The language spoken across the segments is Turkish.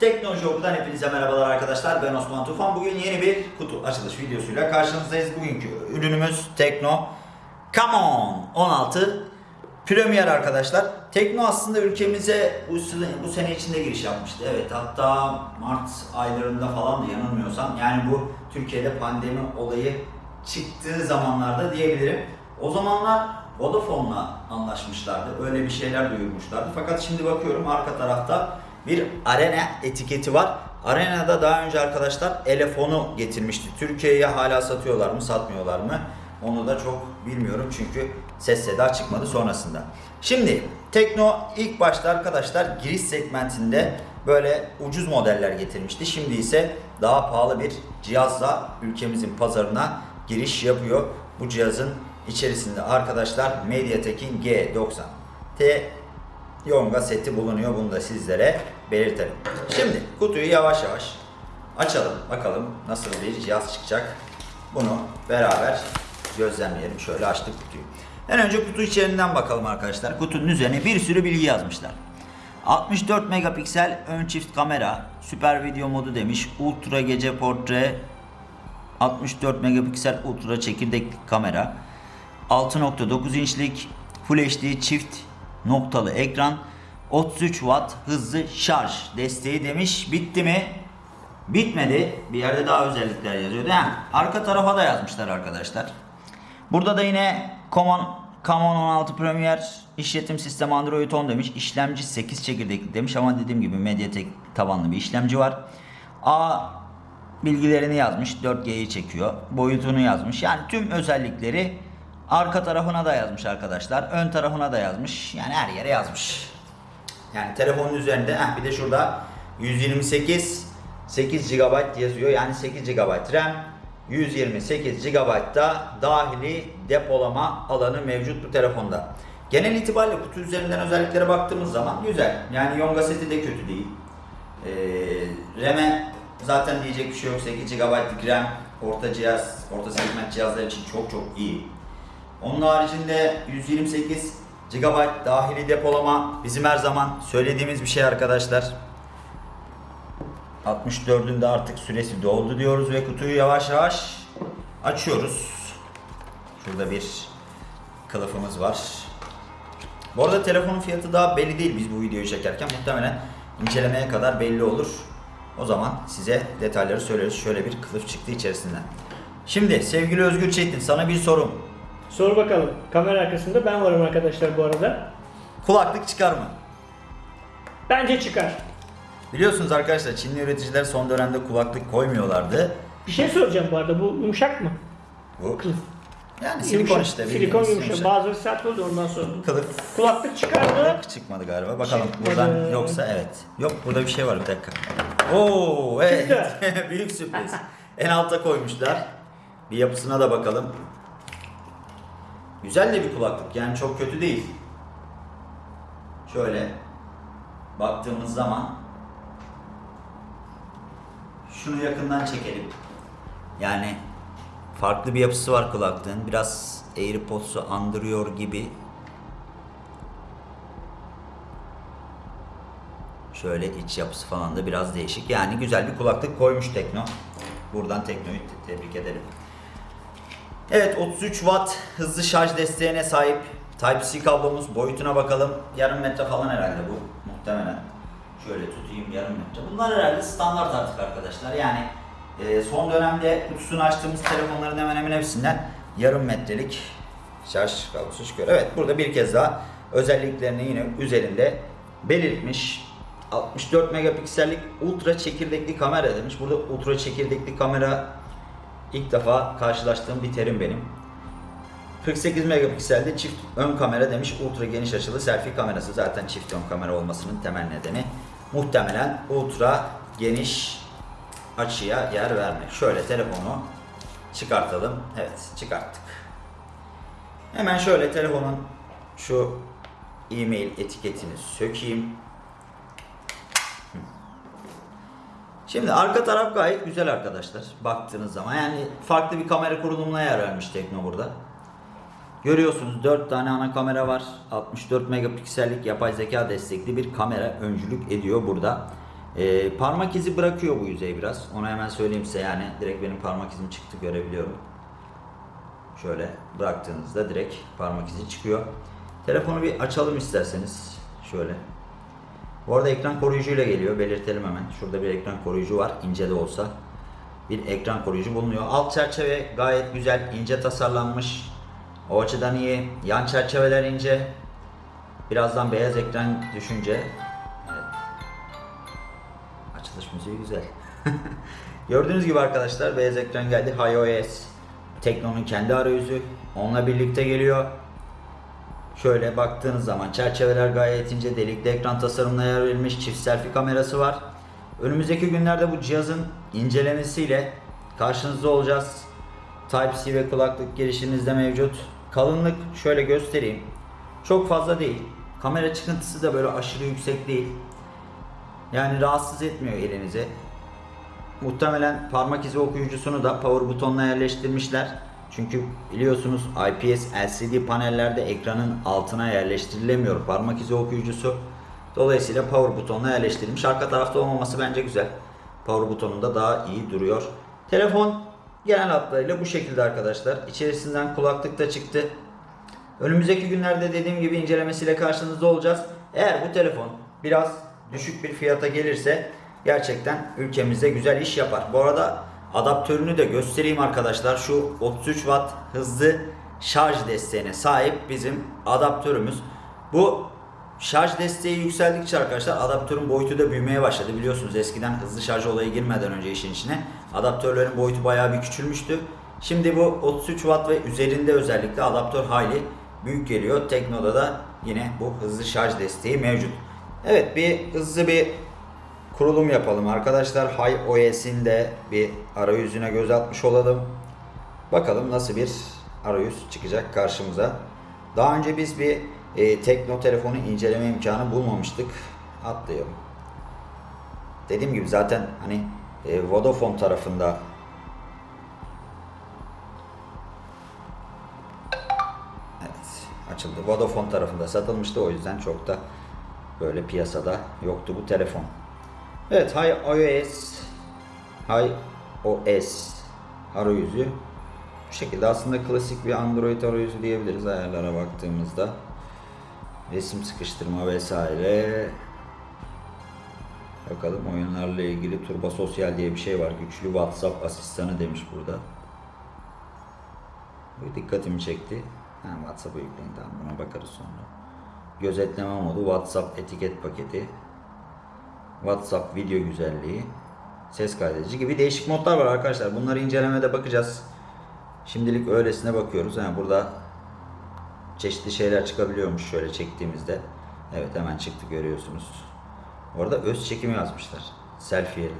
Teknoloji Oku'dan hepinize merhabalar arkadaşlar. Ben Osman Tufan. Bugün yeni bir kutu açılış videosuyla karşınızdayız. Bugünkü ürünümüz Tekno Come On 16 Premier arkadaşlar. Tekno aslında ülkemize bu sene, içinde giriş yapmıştı. Evet hatta Mart aylarında falan da yanılmıyorsam. Yani bu Türkiye'de pandemi olayı çıktığı zamanlarda diyebilirim. O zamanlar Vodafone'la anlaşmışlardı. Öyle bir şeyler duyurmuşlardı. Fakat şimdi bakıyorum arka tarafta bir arena etiketi var. Arena'da daha önce arkadaşlar elefonu getirmişti. Türkiye'ye hala satıyorlar mı satmıyorlar mı? Onu da çok bilmiyorum çünkü ses seda çıkmadı sonrasında. Şimdi Tekno ilk başta arkadaşlar giriş segmentinde böyle ucuz modeller getirmişti. Şimdi ise daha pahalı bir cihazla ülkemizin pazarına giriş yapıyor. Bu cihazın içerisinde arkadaşlar MediaTek'in G90 T Yonga seti bulunuyor. Bunu da sizlere belirtelim. Şimdi kutuyu yavaş yavaş açalım. Bakalım nasıl bir cihaz çıkacak. Bunu beraber gözlemleyelim. Şöyle açtık kutuyu. En önce kutu içerisinden bakalım arkadaşlar. Kutunun üzerine bir sürü bilgi yazmışlar. 64 megapiksel ön çift kamera, süper video modu demiş, ultra gece portre, 64 megapiksel ultra çekirdekli kamera, 6.9 inçlik Full HD çift noktalı ekran, 33 watt hızlı şarj desteği demiş. Bitti mi? Bitmedi. Bir yerde daha özellikler yazıyordu. Ha, arka tarafa da yazmışlar arkadaşlar. Burada da yine Common Common 16 Premier işletim sistemi Android 10 demiş. İşlemci 8 çekirdekli demiş ama dediğim gibi Mediatek tabanlı bir işlemci var. A bilgilerini yazmış. 4G'yi çekiyor. Boyutunu yazmış. Yani tüm özellikleri arka tarafına da yazmış arkadaşlar. Ön tarafına da yazmış. Yani her yere yazmış. Yani telefonun üzerinde heh, bir de şurada 128 8 GB yazıyor. Yani 8 GB RAM 128 GB da dahili depolama alanı mevcut bu telefonda. Genel itibariyle kutu üzerinden özelliklere baktığımız zaman güzel. Yani Yonga seti de kötü değil. Ee, RAM'e zaten diyecek bir şey yok. 8 GB'lık RAM orta cihaz, orta segment cihazlar için çok çok iyi. Onun haricinde 128 GB dahili depolama bizim her zaman söylediğimiz bir şey arkadaşlar. 64'ün de artık süresi doldu diyoruz ve kutuyu yavaş yavaş açıyoruz. Şurada bir kılıfımız var. Bu arada telefonun fiyatı daha belli değil biz bu videoyu çekerken. Muhtemelen incelemeye kadar belli olur. O zaman size detayları söyleriz. Şöyle bir kılıf çıktı içerisinden. Şimdi sevgili Özgür Çetin sana bir sorum. Sor bakalım. Kamera arkasında ben varım arkadaşlar bu arada. Kulaklık çıkar mı? Bence çıkar. Biliyorsunuz arkadaşlar Çinli üreticiler son dönemde kulaklık koymuyorlardı. Bir şey soracağım bu arada. Bu yumuşak mı? Bu Kılıf. yani silikon Yumuşak. işte. Silikon bildiğiniz yumuşak. Bazıları sert oluyor ondan sonra. Kılıf Kulaklık çıkar mı? Kulaklık çıkmadı galiba. Bakalım Çıkmadı. buradan yoksa evet. Yok burada bir şey var bir dakika. Oo evet. Büyük sürpriz. En alta koymuşlar. Bir yapısına da bakalım. Güzel de bir kulaklık. Yani çok kötü değil. Şöyle baktığımız zaman şunu yakından çekelim. Yani farklı bir yapısı var kulaklığın. Biraz AirPods'u andırıyor gibi. Şöyle iç yapısı falan da biraz değişik. Yani güzel bir kulaklık koymuş Tekno. Buradan Tekno'yu te- tebrik edelim. Evet 33 watt hızlı şarj desteğine sahip Type-C kablomuz boyutuna bakalım. Yarım metre falan herhalde bu muhtemelen. Şöyle tutayım yarım metre. Bunlar herhalde standart artık arkadaşlar. Yani e, son dönemde kutusunu açtığımız telefonların hemen hemen hepsinden yarım metrelik şarj kablosu çıkıyor. Evet burada bir kez daha özelliklerini yine üzerinde belirtmiş. 64 megapiksellik ultra çekirdekli kamera demiş. Burada ultra çekirdekli kamera ilk defa karşılaştığım bir terim benim. 48 megapikselde çift ön kamera demiş. Ultra geniş açılı selfie kamerası zaten çift ön kamera olmasının temel nedeni. Muhtemelen ultra geniş açıya yer vermek. Şöyle telefonu çıkartalım. Evet çıkarttık. Hemen şöyle telefonun şu e-mail etiketini sökeyim. Şimdi arka taraf gayet güzel arkadaşlar. Baktığınız zaman yani farklı bir kamera kurulumuna yer vermiş Tekno burada. Görüyorsunuz 4 tane ana kamera var. 64 megapiksellik yapay zeka destekli bir kamera öncülük ediyor burada. Ee, parmak izi bırakıyor bu yüzey biraz. Onu hemen söyleyeyim size yani direkt benim parmak izim çıktı görebiliyorum. Şöyle bıraktığınızda direkt parmak izi çıkıyor. Telefonu bir açalım isterseniz. Şöyle. Bu arada ekran koruyucuyla geliyor. Belirtelim hemen. Şurada bir ekran koruyucu var. ince de olsa. Bir ekran koruyucu bulunuyor. Alt çerçeve gayet güzel. ince tasarlanmış. O açıdan iyi. Yan çerçeveler ince. Birazdan beyaz ekran düşünce. Evet. Açılış müziği güzel. Gördüğünüz gibi arkadaşlar beyaz ekran geldi. iOS. Tekno'nun kendi arayüzü. Onunla birlikte geliyor. Şöyle baktığınız zaman çerçeveler gayet ince, delikli ekran tasarımına yer verilmiş, çift selfie kamerası var. Önümüzdeki günlerde bu cihazın incelemesiyle karşınızda olacağız. Type-C ve kulaklık girişiniz de mevcut. Kalınlık şöyle göstereyim. Çok fazla değil. Kamera çıkıntısı da böyle aşırı yüksek değil. Yani rahatsız etmiyor elinizi. Muhtemelen parmak izi okuyucusunu da power butonuna yerleştirmişler. Çünkü biliyorsunuz IPS LCD panellerde ekranın altına yerleştirilemiyor parmak izi okuyucusu. Dolayısıyla power butonuna yerleştirilmiş. Arka tarafta olmaması bence güzel. Power butonunda daha iyi duruyor. Telefon genel hatlarıyla bu şekilde arkadaşlar. İçerisinden kulaklık da çıktı. Önümüzdeki günlerde dediğim gibi incelemesiyle karşınızda olacağız. Eğer bu telefon biraz düşük bir fiyata gelirse gerçekten ülkemizde güzel iş yapar. Bu arada adaptörünü de göstereyim arkadaşlar. Şu 33 watt hızlı şarj desteğine sahip bizim adaptörümüz. Bu şarj desteği yükseldikçe arkadaşlar adaptörün boyutu da büyümeye başladı. Biliyorsunuz eskiden hızlı şarj olayı girmeden önce işin içine adaptörlerin boyutu bayağı bir küçülmüştü. Şimdi bu 33 watt ve üzerinde özellikle adaptör hayli büyük geliyor. Tekno'da da yine bu hızlı şarj desteği mevcut. Evet bir hızlı bir kurulum yapalım arkadaşlar. HiOS'in de bir arayüzüne göz atmış olalım. Bakalım nasıl bir arayüz çıkacak karşımıza. Daha önce biz bir e, Tekno telefonu inceleme imkanı bulmamıştık. Atlayalım. Dediğim gibi zaten hani e, Vodafone tarafında Evet açıldı. Vodafone tarafında satılmıştı o yüzden çok da böyle piyasada yoktu bu telefon. Evet iOS iOS arayüzü bu şekilde aslında klasik bir Android arayüzü diyebiliriz ayarlara baktığımızda. Resim sıkıştırma vesaire. Bakalım oyunlarla ilgili Turbo Sosyal diye bir şey var. Güçlü WhatsApp asistanı demiş burada. Bu dikkatimi çekti. Ha, WhatsApp'a yükleyin tamam buna bakarız sonra. Gözetleme modu, WhatsApp etiket paketi, WhatsApp video güzelliği, ses kaydedici gibi değişik modlar var arkadaşlar. Bunları incelemede bakacağız. Şimdilik öylesine bakıyoruz. Yani burada çeşitli şeyler çıkabiliyormuş şöyle çektiğimizde. Evet hemen çıktı görüyorsunuz. Orada öz çekimi yazmışlar. Selfie yerine.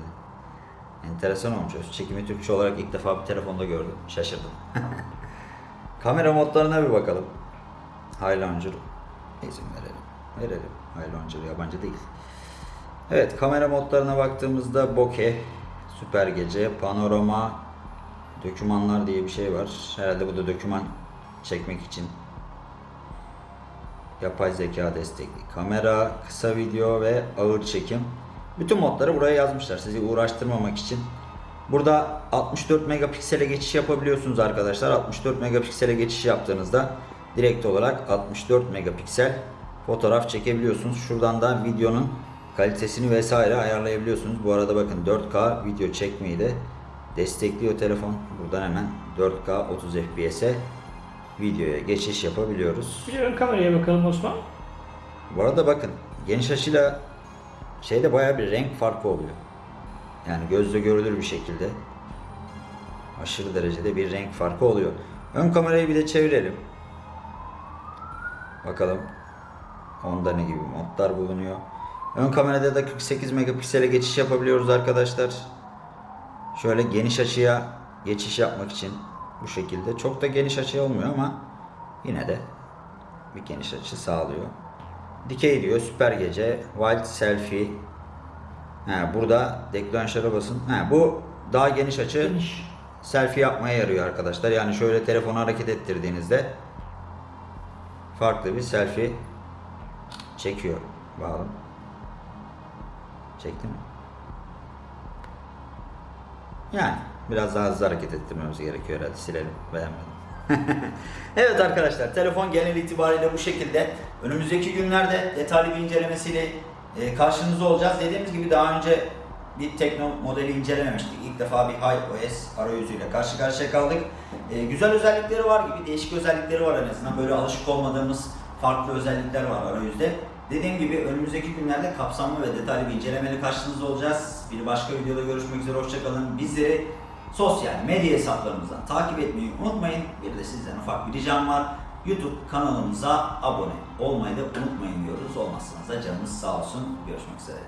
Enteresan olmuş. Öz çekimi Türkçe olarak ilk defa bir telefonda gördüm. Şaşırdım. Kamera modlarına bir bakalım. High Launcher izin verelim. Verelim. High Launcher yabancı değil. Evet kamera modlarına baktığımızda bokeh, süper gece, panorama, dokümanlar diye bir şey var. Herhalde bu da doküman çekmek için. Yapay zeka destekli kamera, kısa video ve ağır çekim. Bütün modları buraya yazmışlar sizi uğraştırmamak için. Burada 64 megapiksele geçiş yapabiliyorsunuz arkadaşlar. 64 megapiksele geçiş yaptığınızda direkt olarak 64 megapiksel fotoğraf çekebiliyorsunuz. Şuradan da videonun kalitesini vesaire ayarlayabiliyorsunuz. Bu arada bakın 4K video çekmeyi de destekliyor telefon. Buradan hemen 4K 30 FPS'e videoya geçiş yapabiliyoruz. Bir ön kameraya bakalım Osman. Bu arada bakın geniş açıyla şeyde bayağı bir renk farkı oluyor. Yani gözle görülür bir şekilde aşırı derecede bir renk farkı oluyor. Ön kamerayı bir de çevirelim. Bakalım onda ne gibi modlar bulunuyor. Ön kamerada da 48 megapiksele geçiş yapabiliyoruz arkadaşlar. Şöyle geniş açıya geçiş yapmak için bu şekilde. Çok da geniş açı olmuyor ama yine de bir geniş açı sağlıyor. Dikey diyor, süper gece, wild selfie. Ha, burada deklanşöre basın. Ha, bu daha geniş açı Geniş. selfie yapmaya yarıyor arkadaşlar. Yani şöyle telefonu hareket ettirdiğinizde farklı bir selfie çekiyor. Bağlı. Çekti mi? Yani biraz daha hızlı hareket ettirmemiz gerekiyor herhalde. Silelim. Beğenmedim. evet arkadaşlar telefon genel itibariyle bu şekilde. Önümüzdeki günlerde detaylı bir incelemesiyle e, karşınızda olacağız. Dediğimiz gibi daha önce bir Tekno modeli incelememiştik. İlk defa bir iOS arayüzüyle karşı karşıya kaldık. E, güzel özellikleri var gibi, değişik özellikleri var en azından. Böyle alışık olmadığımız farklı özellikler var arayüzde. Dediğim gibi önümüzdeki günlerde kapsamlı ve detaylı bir incelemeyle karşınızda olacağız. Bir başka videoda görüşmek üzere, hoşçakalın. Bizleri sosyal medya hesaplarımızdan takip etmeyi unutmayın. Bir de sizden ufak bir ricam var. YouTube kanalımıza abone olmayı da unutmayın diyoruz. Olmazsanız da canınız sağ olsun. Görüşmek üzere.